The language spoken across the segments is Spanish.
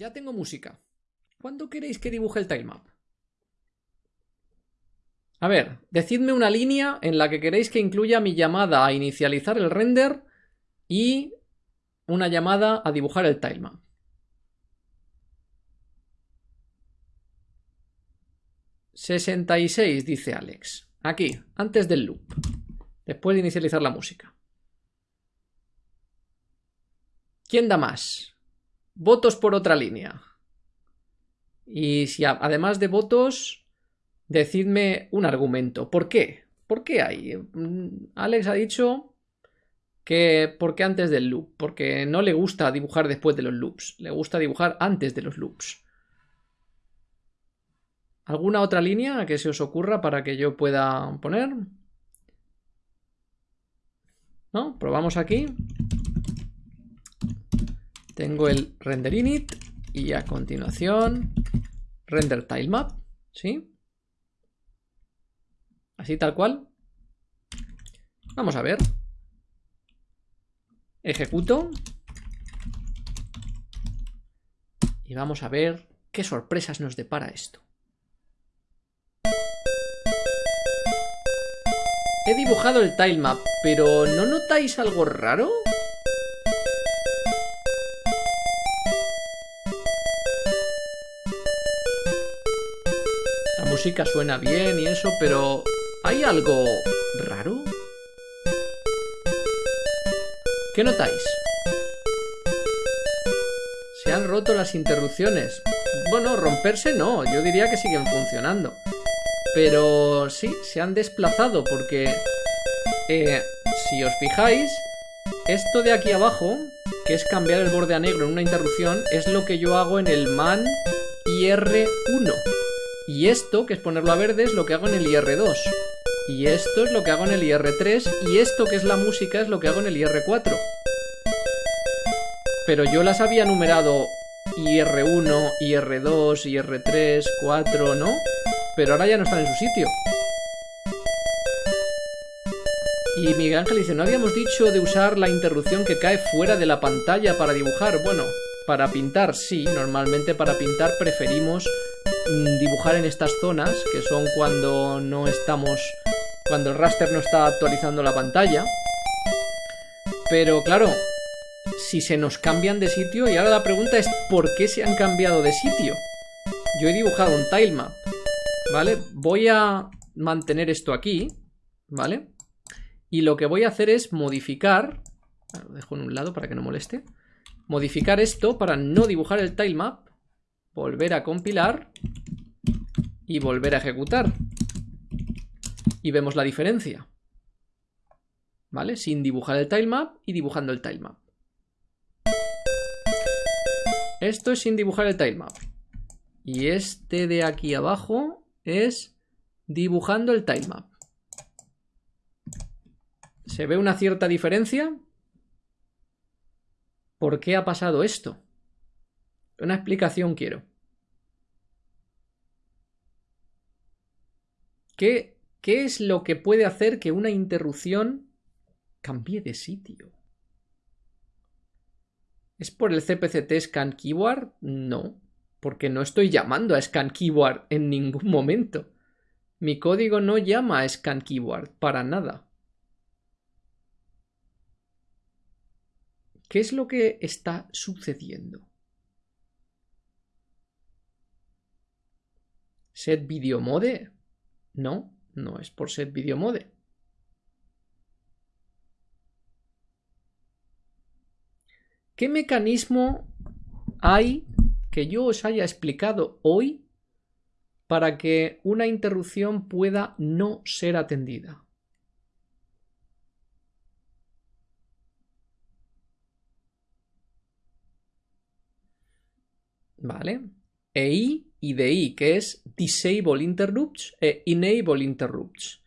Ya tengo música. ¿Cuándo queréis que dibuje el tilemap? A ver, decidme una línea en la que queréis que incluya mi llamada a inicializar el render y una llamada a dibujar el tilemap. 66, dice Alex. Aquí, antes del loop. Después de inicializar la música. ¿Quién da más? Votos por otra línea. Y si además de votos, decidme un argumento. ¿Por qué? ¿Por qué hay? Mm, Alex ha dicho que porque antes del loop, porque no le gusta dibujar después de los loops, le gusta dibujar antes de los loops. ¿Alguna otra línea que se os ocurra para que yo pueda poner? ¿No? Probamos aquí. Tengo el render init y a continuación render tilemap, ¿sí? Así tal cual. Vamos a ver. Ejecuto. Y vamos a ver qué sorpresas nos depara esto. He dibujado el tilemap, pero ¿no notáis algo raro? Música suena bien y eso, pero ¿hay algo raro? ¿Qué notáis? Se han roto las interrupciones. Bueno, romperse no, yo diría que siguen funcionando. Pero sí, se han desplazado porque eh, si os fijáis, esto de aquí abajo, que es cambiar el borde a negro en una interrupción, es lo que yo hago en el man IR1. Y esto, que es ponerlo a verde, es lo que hago en el IR2. Y esto es lo que hago en el IR3. Y esto, que es la música, es lo que hago en el IR4. Pero yo las había numerado IR1, IR2, IR3, 4, ¿no? pero ahora ya no están en su sitio. Y Miguel Ángel dice, ¿no habíamos dicho de usar la interrupción que cae fuera de la pantalla para dibujar? Bueno, para pintar sí, normalmente para pintar preferimos dibujar en estas zonas, que son cuando no estamos, cuando el raster no está actualizando la pantalla. Pero claro, si se nos cambian de sitio, y ahora la pregunta es, ¿por qué se han cambiado de sitio? Yo he dibujado un tilemap ¿Vale? Voy a mantener esto aquí, ¿vale? Y lo que voy a hacer es modificar... Lo dejo en un lado para que no moleste. Modificar esto para no dibujar el tilemap. Volver a compilar. Y volver a ejecutar. Y vemos la diferencia. ¿Vale? Sin dibujar el tilemap y dibujando el tilemap. Esto es sin dibujar el tilemap. Y este de aquí abajo es dibujando el tilemap. ¿Se ve una cierta diferencia? ¿Por qué ha pasado esto? Una explicación quiero. ¿Qué, ¿Qué es lo que puede hacer que una interrupción cambie de sitio? ¿Es por el CPCT Scan Keyword? No porque no estoy llamando a scan keyword en ningún momento. Mi código no llama a scan keyword para nada. ¿Qué es lo que está sucediendo? ¿Set video mode? No, no es por set video mode. ¿Qué mecanismo hay que yo os haya explicado hoy para que una interrupción pueda no ser atendida. ¿Vale? EI y DI, que es Disable Interrupts e Enable Interrupts.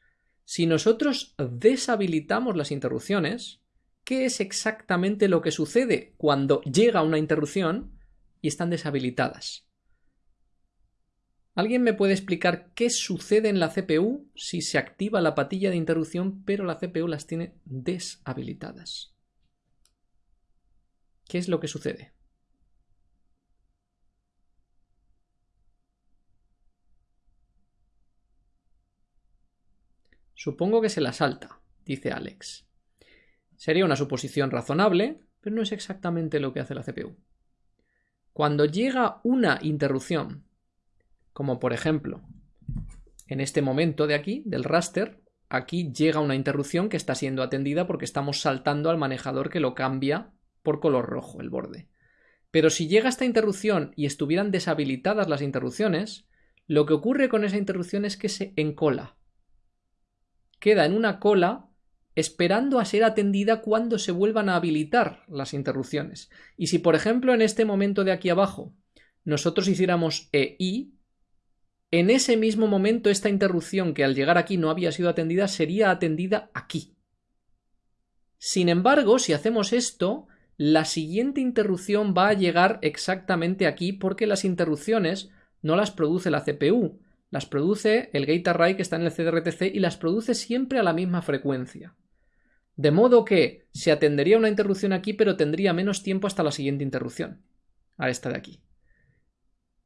Si nosotros deshabilitamos las interrupciones, ¿qué es exactamente lo que sucede cuando llega una interrupción? y están deshabilitadas. ¿Alguien me puede explicar qué sucede en la CPU si se activa la patilla de interrupción pero la CPU las tiene deshabilitadas? ¿Qué es lo que sucede? Supongo que se la salta, dice Alex. Sería una suposición razonable, pero no es exactamente lo que hace la CPU. Cuando llega una interrupción, como por ejemplo en este momento de aquí, del raster, aquí llega una interrupción que está siendo atendida porque estamos saltando al manejador que lo cambia por color rojo, el borde. Pero si llega esta interrupción y estuvieran deshabilitadas las interrupciones, lo que ocurre con esa interrupción es que se encola. Queda en una cola esperando a ser atendida cuando se vuelvan a habilitar las interrupciones. Y si, por ejemplo, en este momento de aquí abajo nosotros hiciéramos EI, en ese mismo momento esta interrupción que al llegar aquí no había sido atendida sería atendida aquí. Sin embargo, si hacemos esto, la siguiente interrupción va a llegar exactamente aquí porque las interrupciones no las produce la CPU, las produce el gate array que está en el CDRTC y las produce siempre a la misma frecuencia. De modo que se atendería una interrupción aquí pero tendría menos tiempo hasta la siguiente interrupción, a esta de aquí.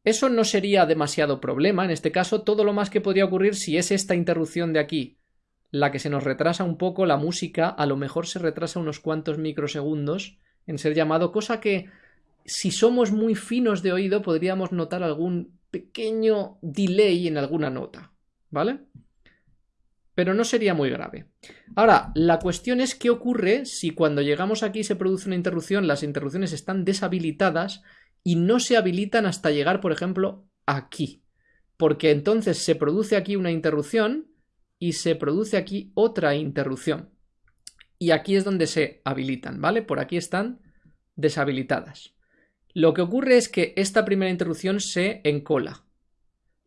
Eso no sería demasiado problema, en este caso todo lo más que podría ocurrir si es esta interrupción de aquí la que se nos retrasa un poco la música, a lo mejor se retrasa unos cuantos microsegundos en ser llamado, cosa que si somos muy finos de oído podríamos notar algún pequeño delay en alguna nota, ¿vale? Pero no sería muy grave. Ahora, la cuestión es qué ocurre si cuando llegamos aquí se produce una interrupción, las interrupciones están deshabilitadas y no se habilitan hasta llegar, por ejemplo, aquí. Porque entonces se produce aquí una interrupción y se produce aquí otra interrupción. Y aquí es donde se habilitan, ¿vale? Por aquí están deshabilitadas. Lo que ocurre es que esta primera interrupción se encola.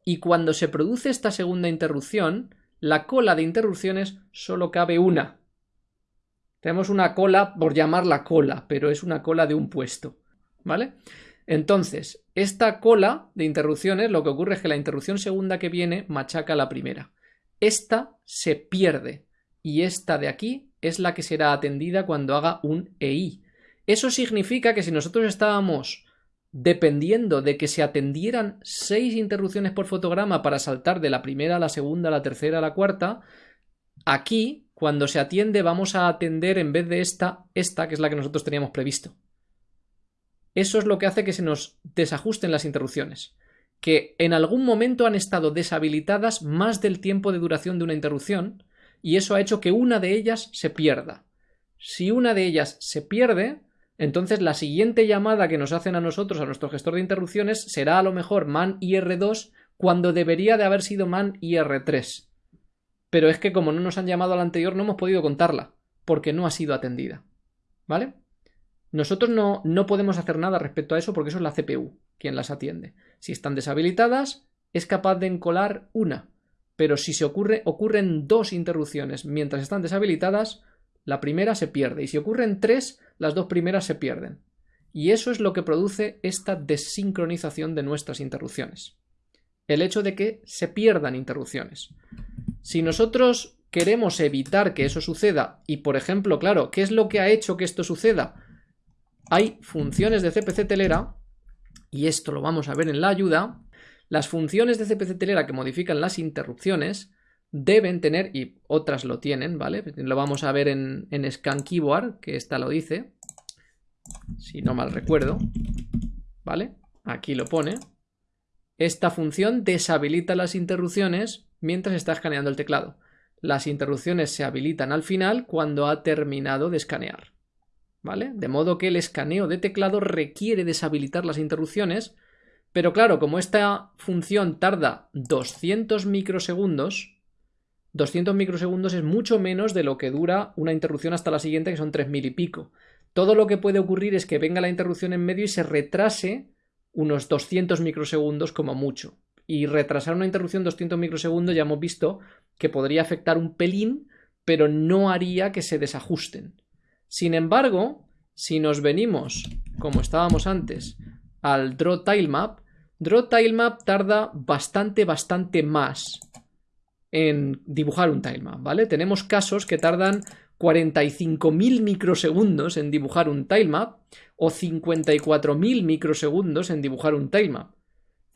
Y cuando se produce esta segunda interrupción, la cola de interrupciones solo cabe una. Tenemos una cola por llamarla cola, pero es una cola de un puesto. ¿Vale? Entonces, esta cola de interrupciones, lo que ocurre es que la interrupción segunda que viene machaca la primera. Esta se pierde y esta de aquí es la que será atendida cuando haga un EI. Eso significa que si nosotros estábamos dependiendo de que se atendieran seis interrupciones por fotograma para saltar de la primera a la segunda, a la tercera, a la cuarta, aquí, cuando se atiende, vamos a atender en vez de esta, esta, que es la que nosotros teníamos previsto. Eso es lo que hace que se nos desajusten las interrupciones, que en algún momento han estado deshabilitadas más del tiempo de duración de una interrupción, y eso ha hecho que una de ellas se pierda. Si una de ellas se pierde, entonces la siguiente llamada que nos hacen a nosotros, a nuestro gestor de interrupciones, será a lo mejor man IR2 cuando debería de haber sido man IR3. Pero es que como no nos han llamado a la anterior no hemos podido contarla, porque no ha sido atendida. ¿Vale? Nosotros no, no podemos hacer nada respecto a eso porque eso es la CPU quien las atiende. Si están deshabilitadas, es capaz de encolar una. Pero si se ocurre, ocurren dos interrupciones mientras están deshabilitadas, la primera se pierde. Y si ocurren tres, las dos primeras se pierden. Y eso es lo que produce esta desincronización de nuestras interrupciones. El hecho de que se pierdan interrupciones. Si nosotros queremos evitar que eso suceda, y por ejemplo, claro, ¿qué es lo que ha hecho que esto suceda? hay funciones de CPC telera, y esto lo vamos a ver en la ayuda, las funciones de CPC telera que modifican las interrupciones deben tener, y otras lo tienen, ¿vale? Lo vamos a ver en, en Scan Keyboard, que esta lo dice, si no mal recuerdo, ¿vale? Aquí lo pone. Esta función deshabilita las interrupciones mientras está escaneando el teclado. Las interrupciones se habilitan al final cuando ha terminado de escanear. ¿vale? De modo que el escaneo de teclado requiere deshabilitar las interrupciones, pero claro, como esta función tarda 200 microsegundos, 200 microsegundos es mucho menos de lo que dura una interrupción hasta la siguiente, que son 3000 y pico. Todo lo que puede ocurrir es que venga la interrupción en medio y se retrase unos 200 microsegundos como mucho. Y retrasar una interrupción 200 microsegundos ya hemos visto que podría afectar un pelín, pero no haría que se desajusten. Sin embargo, si nos venimos, como estábamos antes, al Draw Tilemap, Draw Tilemap tarda bastante, bastante más en dibujar un tilemap, ¿vale? Tenemos casos que tardan 45.000 microsegundos en dibujar un tilemap o 54.000 microsegundos en dibujar un tilemap.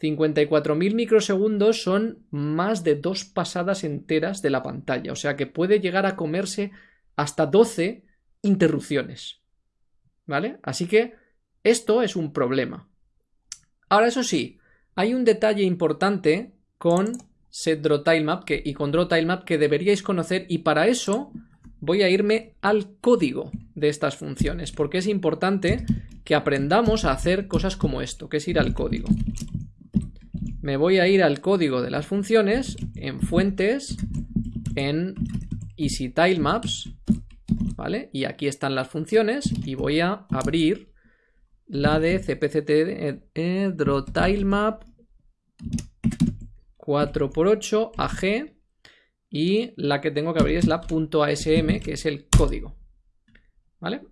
54.000 microsegundos son más de dos pasadas enteras de la pantalla, o sea que puede llegar a comerse hasta 12 interrupciones. ¿Vale? Así que esto es un problema. Ahora, eso sí, hay un detalle importante con setDrawTileMap que, y con DrawTileMap que deberíais conocer y para eso voy a irme al código de estas funciones porque es importante que aprendamos a hacer cosas como esto, que es ir al código me voy a ir al código de las funciones en fuentes, en EasyTileMaps, ¿vale? Y aquí están las funciones y voy a abrir la de cpct eh, drawtilemap 4x8 AG y la que tengo que abrir es la .asm, que es el código. ¿Vale?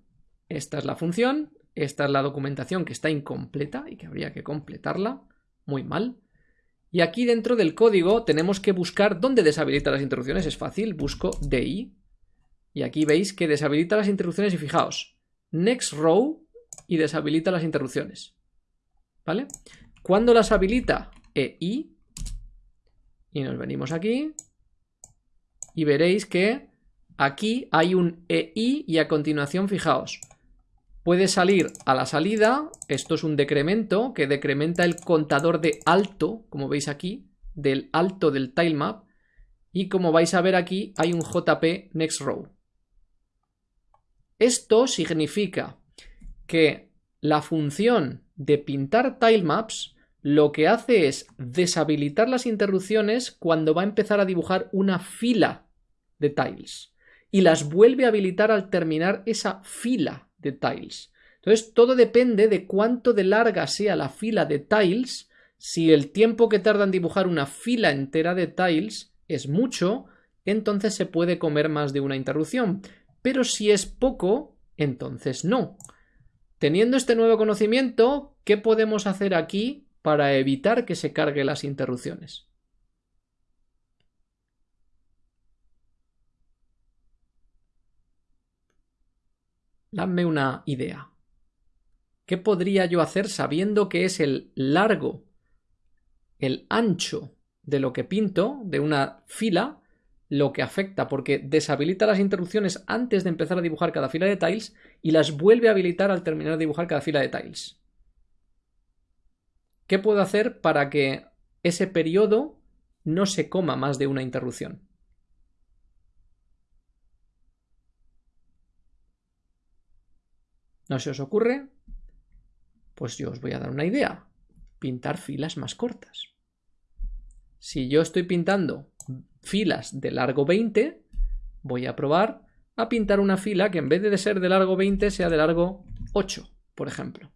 Esta es la función, esta es la documentación que está incompleta y que habría que completarla. Muy mal. Y aquí dentro del código tenemos que buscar dónde deshabilita las interrupciones. Es fácil, busco DI. Y aquí veis que deshabilita las interrupciones y fijaos, next row y deshabilita las interrupciones. ¿Vale? ¿Cuándo las habilita? EI. Y nos venimos aquí. Y veréis que aquí hay un EI y a continuación, fijaos, puede salir a la salida, esto es un decremento que decrementa el contador de alto, como veis aquí, del alto del tilemap, y como vais a ver aquí hay un JP next row. Esto significa que la función de pintar tilemaps lo que hace es deshabilitar las interrupciones cuando va a empezar a dibujar una fila de tiles y las vuelve a habilitar al terminar esa fila de tiles. Entonces, todo depende de cuánto de larga sea la fila de tiles. Si el tiempo que tarda en dibujar una fila entera de tiles es mucho, entonces se puede comer más de una interrupción. Pero si es poco, entonces no. Teniendo este nuevo conocimiento, ¿qué podemos hacer aquí para evitar que se carguen las interrupciones? Dame una idea. ¿Qué podría yo hacer sabiendo que es el largo, el ancho de lo que pinto, de una fila, lo que afecta? Porque deshabilita las interrupciones antes de empezar a dibujar cada fila de tiles y las vuelve a habilitar al terminar de dibujar cada fila de tiles. ¿Qué puedo hacer para que ese periodo no se coma más de una interrupción? ¿No se os ocurre? Pues yo os voy a dar una idea. Pintar filas más cortas. Si yo estoy pintando filas de largo 20, voy a probar a pintar una fila que en vez de ser de largo 20 sea de largo 8, por ejemplo.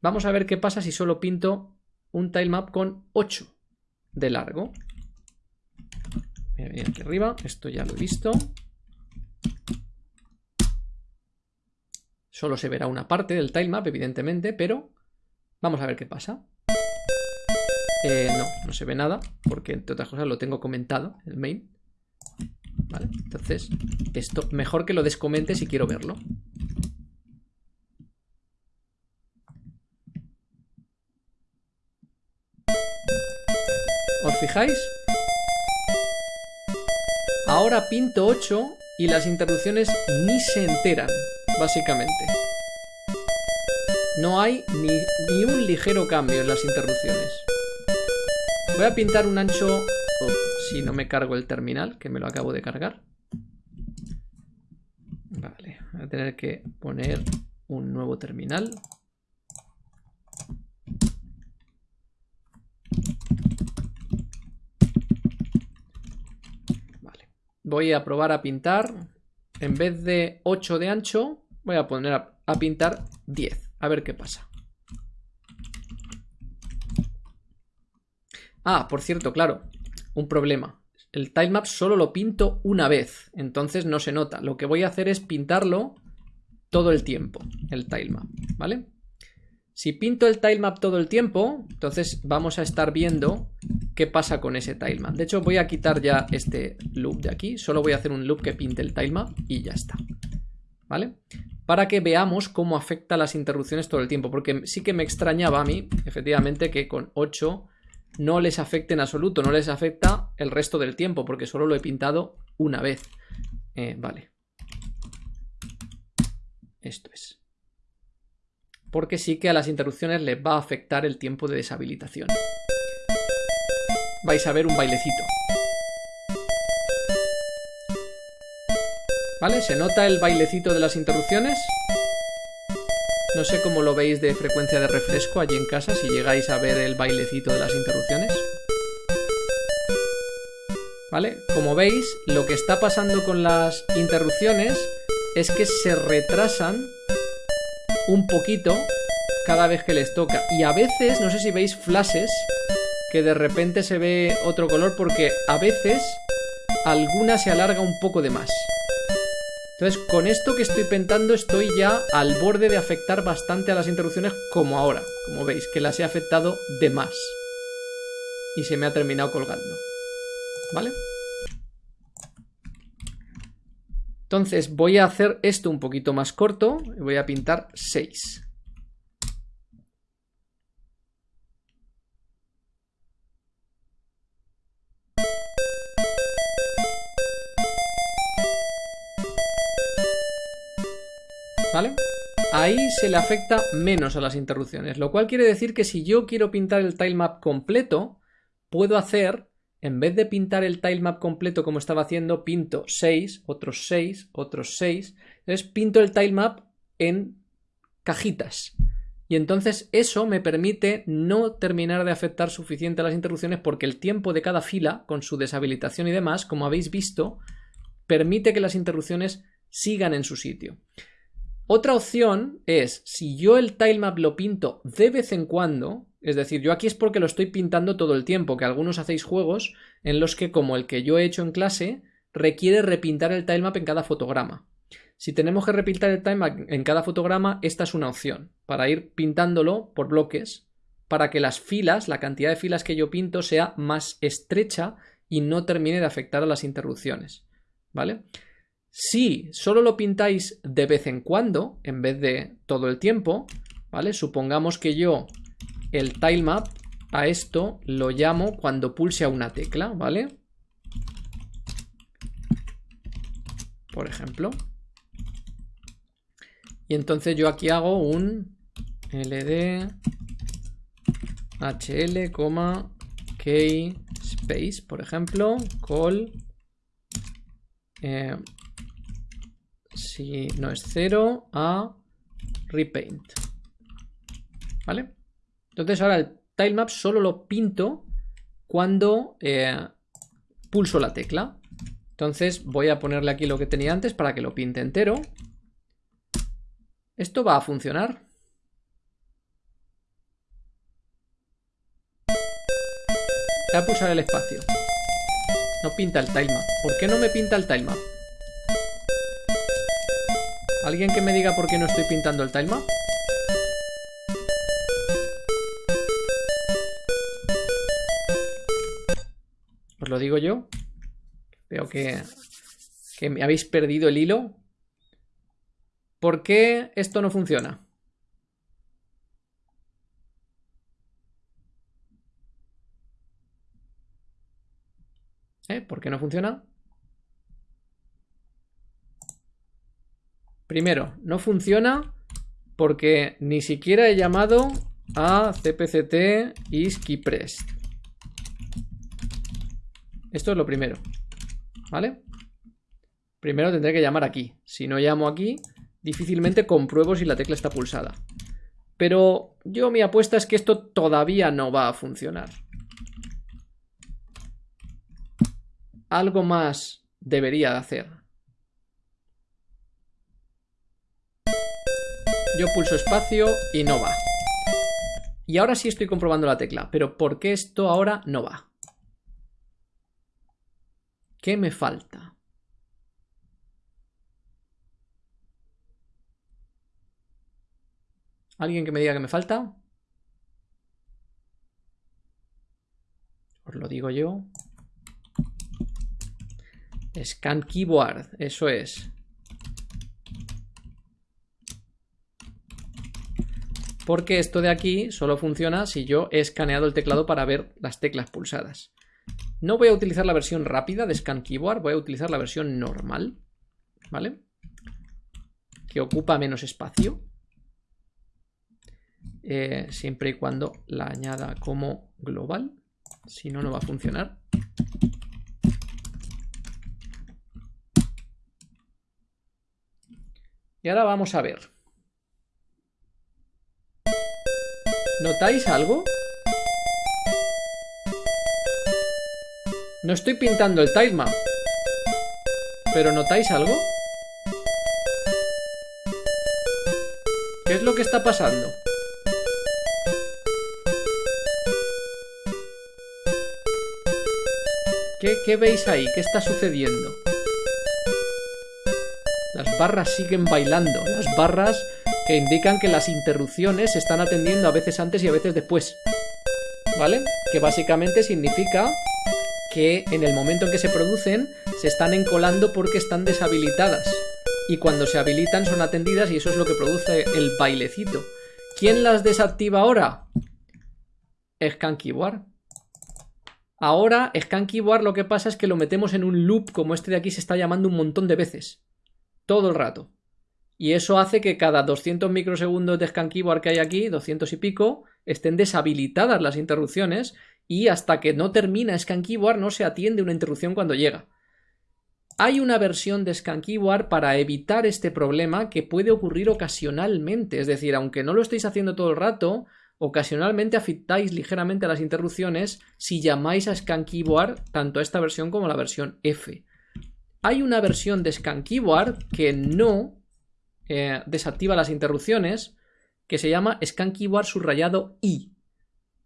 Vamos a ver qué pasa si solo pinto un tilemap con 8 de largo. Voy a venir aquí arriba, esto ya lo he visto. Solo se verá una parte del tilemap, evidentemente, pero vamos a ver qué pasa. Eh, no, no se ve nada, porque entre otras cosas lo tengo comentado en el main. Vale, entonces, esto mejor que lo descomente si quiero verlo. ¿Os fijáis? Ahora pinto 8 y las interrupciones ni se enteran básicamente. No hay ni, un ligero cambio en las interrupciones. Voy a pintar un ancho... Oh, si no me cargo el terminal, que me lo acabo de cargar. Vale, voy a tener que poner un nuevo terminal. Vale. Voy a probar a pintar. En vez de 8 de ancho, Voy a poner a, pintar 10. A ver qué pasa. Ah, por cierto, claro. Un problema. El tilemap solo lo pinto una vez. Entonces no se nota. Lo que voy a hacer es pintarlo todo el tiempo. El tilemap. ¿Vale? Si pinto el tilemap todo el tiempo, entonces vamos a estar viendo qué pasa con ese tilemap. De hecho, voy a quitar ya este loop de aquí. Solo voy a hacer un loop que pinte el tilemap y ya está. ¿Vale? para que veamos cómo afecta las interrupciones todo el tiempo, porque sí que me extrañaba a mí, efectivamente, que con 8 no les afecte en absoluto, no les afecta el resto del tiempo, porque solo lo he pintado una vez. Eh, vale. Esto es. Porque sí que a las interrupciones les va a afectar el tiempo de deshabilitación. Vais a ver un bailecito. ¿Vale? ¿Se nota el bailecito de las interrupciones? No sé cómo lo veis de frecuencia de refresco allí en casa, si llegáis a ver el bailecito de las interrupciones. ¿Vale? Como veis, lo que está pasando con las interrupciones es que se retrasan un poquito cada vez que les toca. Y a veces, no sé si veis flashes, que de repente se ve otro color porque a veces alguna se alarga un poco de más. Entonces, con esto que estoy pintando estoy ya al borde de afectar bastante a las interrupciones como ahora. Como veis, que las he afectado de más. Y se me ha terminado colgando. ¿Vale? Entonces voy a hacer esto un poquito más corto. Y voy a pintar 6. ¿Vale? Ahí se le afecta menos a las interrupciones, lo cual quiere decir que si yo quiero pintar el tilemap completo, puedo hacer, en vez de pintar el tilemap completo como estaba haciendo, pinto 6, otros 6, otros 6, entonces pinto el tilemap en cajitas. Y entonces eso me permite no terminar de afectar suficiente a las interrupciones porque el tiempo de cada fila, con su deshabilitación y demás, como habéis visto, permite que las interrupciones sigan en su sitio. Otra opción es, si yo el tilemap lo pinto de vez en cuando, es decir, yo aquí es porque lo estoy pintando todo el tiempo, que algunos hacéis juegos en los que, como el que yo he hecho en clase, requiere repintar el tilemap en cada fotograma. Si tenemos que repintar el tilemap en cada fotograma, esta es una opción, para ir pintándolo por bloques, para que las filas, la cantidad de filas que yo pinto sea más estrecha y no termine de afectar a las interrupciones. ¿Vale? Si solo lo pintáis de vez en cuando, en vez de todo el tiempo, ¿vale? Supongamos que yo el tilemap a esto lo llamo cuando pulse a una tecla, ¿vale? Por ejemplo. Y entonces yo aquí hago un ld hl, key space, por ejemplo, call eh, si no es 0 a repaint. ¿Vale? Entonces ahora el tilemap solo lo pinto cuando eh, pulso la tecla. Entonces voy a ponerle aquí lo que tenía antes para que lo pinte entero. ¿Esto va a funcionar? Voy a pulsar el espacio. No pinta el tilemap. ¿Por qué no me pinta el tilemap? ¿Alguien que me diga por qué no estoy pintando el tilemap? Os lo digo yo. Veo que, que me habéis perdido el hilo. ¿Por qué esto no funciona? ¿Eh? ¿Por qué no funciona? Primero, no funciona porque ni siquiera he llamado a cpct isKeyPressed. Esto es lo primero. ¿Vale? Primero tendré que llamar aquí. Si no llamo aquí, difícilmente compruebo si la tecla está pulsada. Pero yo mi apuesta es que esto todavía no va a funcionar. Algo más debería de hacer. Yo pulso espacio y no va. Y ahora sí estoy comprobando la tecla, pero ¿por qué esto ahora no va? ¿Qué me falta? ¿Alguien que me diga que me falta? Os lo digo yo. Scan keyboard, eso es. Porque esto de aquí solo funciona si yo he escaneado el teclado para ver las teclas pulsadas. No voy a utilizar la versión rápida de Scan Keyboard, voy a utilizar la versión normal, ¿vale? Que ocupa menos espacio. Eh, siempre y cuando la añada como global. Si no, no va a funcionar. Y ahora vamos a ver. ¿Notáis algo? No estoy pintando el tilemap. ¿Pero notáis algo? ¿Qué es lo que está pasando? ¿Qué, ¿Qué, veis ahí? ¿Qué está sucediendo? Las barras siguen bailando. Las barras que indican que las interrupciones se están atendiendo a veces antes y a veces después. ¿Vale? Que básicamente significa que en el momento en que se producen se están encolando porque están deshabilitadas. Y cuando se habilitan son atendidas y eso es lo que produce el bailecito. ¿Quién las desactiva ahora? Scan Keyboard. Ahora, Scan Keyboard lo que pasa es que lo metemos en un loop como este de aquí se está llamando un montón de veces. Todo el rato. Y eso hace que cada 200 microsegundos de Scan Keyboard que hay aquí, 200 y pico, estén deshabilitadas las interrupciones y hasta que no termina Scan Keyboard no se atiende una interrupción cuando llega. Hay una versión de Scan Keyboard para evitar este problema que puede ocurrir ocasionalmente, es decir, aunque no lo estéis haciendo todo el rato, ocasionalmente afectáis ligeramente a las interrupciones si llamáis a Scan Keyboard tanto a esta versión como a la versión F. Hay una versión de Scan Keyboard que no eh, desactiva las interrupciones que se llama Scan Keyboard subrayado I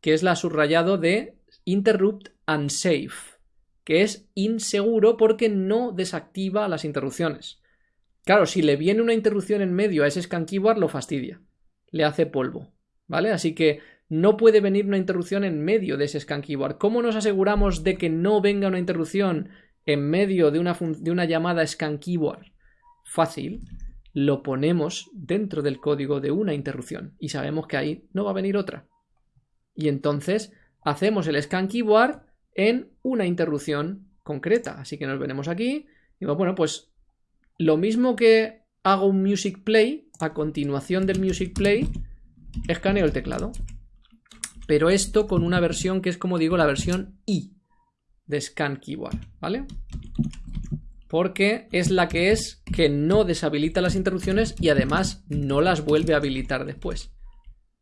que es la subrayado de interrupt unsafe, que es inseguro porque no desactiva las interrupciones. Claro, si le viene una interrupción en medio a ese scan keyboard, lo fastidia, le hace polvo, ¿vale? Así que no puede venir una interrupción en medio de ese scan keyboard. ¿Cómo nos aseguramos de que no venga una interrupción en medio de una, de una llamada scan keyboard? Fácil, lo ponemos dentro del código de una interrupción y sabemos que ahí no va a venir otra. Y entonces hacemos el scan keyboard en una interrupción concreta. Así que nos venimos aquí y bueno, pues lo mismo que hago un music play, a continuación del music play, escaneo el teclado. Pero esto con una versión que es como digo la versión I de scan keyboard, ¿vale? Porque es la que es que no deshabilita las interrupciones y además no las vuelve a habilitar después.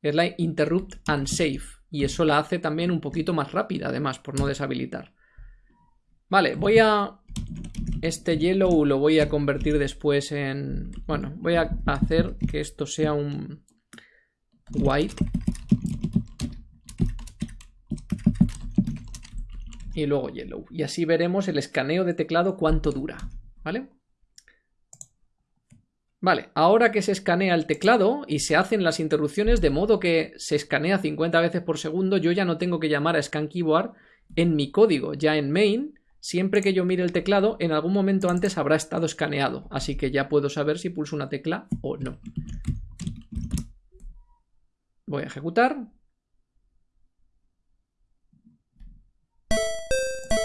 Es la interrupt unsafe y eso la hace también un poquito más rápida, además, por no deshabilitar. Vale, voy a... Este yellow lo voy a convertir después en... Bueno, voy a hacer que esto sea un white. Y luego yellow. Y así veremos el escaneo de teclado cuánto dura, ¿vale? Vale, ahora que se escanea el teclado y se hacen las interrupciones de modo que se escanea 50 veces por segundo, yo ya no tengo que llamar a scan keyboard en mi código, ya en main, siempre que yo mire el teclado, en algún momento antes habrá estado escaneado, así que ya puedo saber si pulso una tecla o no. Voy a ejecutar.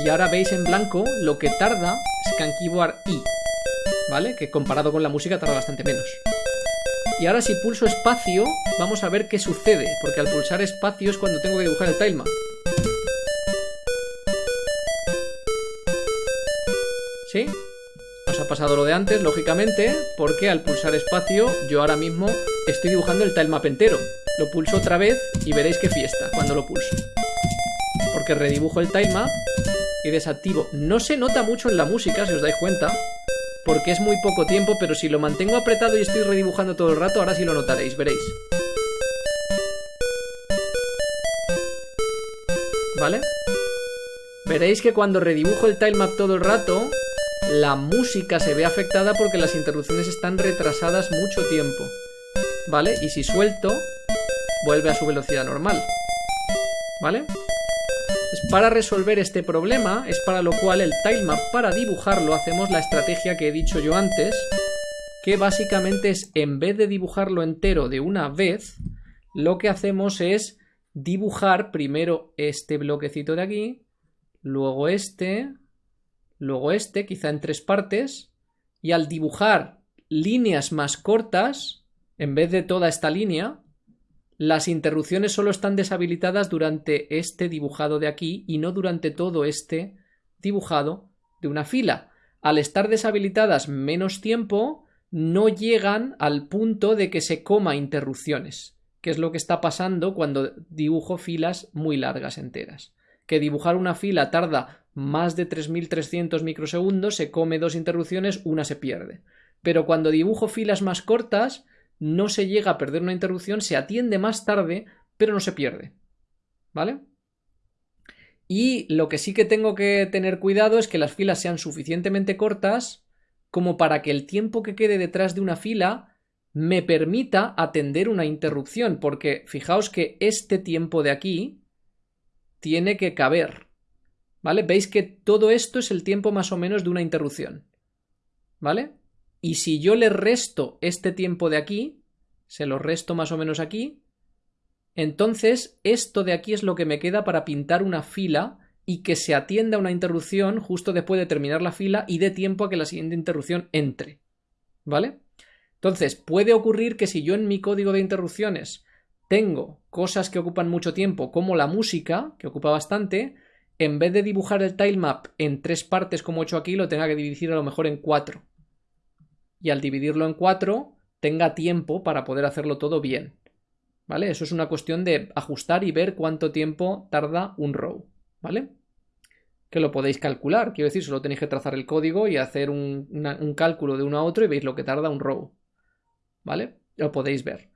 Y ahora veis en blanco lo que tarda Scan Keyboard I. ¿vale? Que comparado con la música tarda bastante menos. Y ahora si pulso espacio, vamos a ver qué sucede, porque al pulsar espacio es cuando tengo que dibujar el tilemap. ¿Sí? Nos ha pasado lo de antes, lógicamente, porque al pulsar espacio yo ahora mismo estoy dibujando el tilemap entero. Lo pulso otra vez y veréis qué fiesta cuando lo pulso. Porque redibujo el tilemap y desactivo. No se nota mucho en la música, si os dais cuenta, porque es muy poco tiempo, pero si lo mantengo apretado y estoy redibujando todo el rato, ahora sí lo notaréis, veréis. ¿Vale? Veréis que cuando redibujo el tilemap todo el rato, la música se ve afectada porque las interrupciones están retrasadas mucho tiempo. ¿Vale? Y si suelto, vuelve a su velocidad normal. ¿Vale? Para resolver este problema es para lo cual el tilemap para dibujarlo hacemos la estrategia que he dicho yo antes, que básicamente es en vez de dibujarlo entero de una vez, lo que hacemos es dibujar primero este bloquecito de aquí, luego este, luego este, quizá en tres partes, y al dibujar líneas más cortas, en vez de toda esta línea, las interrupciones solo están deshabilitadas durante este dibujado de aquí y no durante todo este dibujado de una fila. Al estar deshabilitadas menos tiempo, no llegan al punto de que se coma interrupciones, que es lo que está pasando cuando dibujo filas muy largas enteras. Que dibujar una fila tarda más de 3.300 microsegundos, se come dos interrupciones, una se pierde. Pero cuando dibujo filas más cortas, no se llega a perder una interrupción, se atiende más tarde, pero no se pierde. ¿Vale? Y lo que sí que tengo que tener cuidado es que las filas sean suficientemente cortas como para que el tiempo que quede detrás de una fila me permita atender una interrupción, porque fijaos que este tiempo de aquí tiene que caber. ¿Vale? Veis que todo esto es el tiempo más o menos de una interrupción. ¿Vale? Y si yo le resto este tiempo de aquí, se lo resto más o menos aquí, entonces esto de aquí es lo que me queda para pintar una fila y que se atienda una interrupción justo después de terminar la fila y dé tiempo a que la siguiente interrupción entre. ¿Vale? Entonces, puede ocurrir que si yo en mi código de interrupciones tengo cosas que ocupan mucho tiempo, como la música, que ocupa bastante, en vez de dibujar el tilemap en tres partes como he hecho aquí, lo tenga que dividir a lo mejor en cuatro y al dividirlo en cuatro tenga tiempo para poder hacerlo todo bien. ¿Vale? Eso es una cuestión de ajustar y ver cuánto tiempo tarda un row. ¿Vale? Que lo podéis calcular. Quiero decir, solo tenéis que trazar el código y hacer un, un cálculo de uno a otro y veis lo que tarda un row. ¿Vale? Lo podéis ver.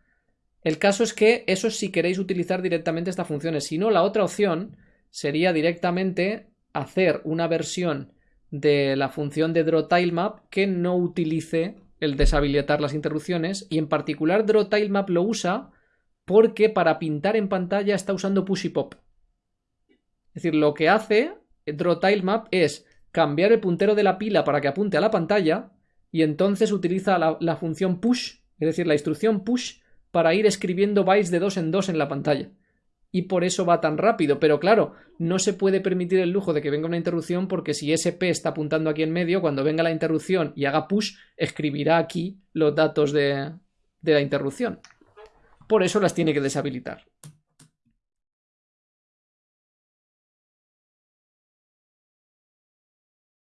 El caso es que eso si queréis utilizar directamente estas funciones. Si no, la otra opción sería directamente hacer una versión de la función de drawTileMap que no utilice el deshabilitar las interrupciones y en particular drawTileMap lo usa porque para pintar en pantalla está usando push y pop. Es decir, lo que hace drawTileMap es cambiar el puntero de la pila para que apunte a la pantalla y entonces utiliza la, la función push, es decir, la instrucción push para ir escribiendo bytes de dos en dos en la pantalla y por eso va tan rápido. Pero claro, no se puede permitir el lujo de que venga una interrupción porque si SP está apuntando aquí en medio, cuando venga la interrupción y haga push, escribirá aquí los datos de, de la interrupción. Por eso las tiene que deshabilitar.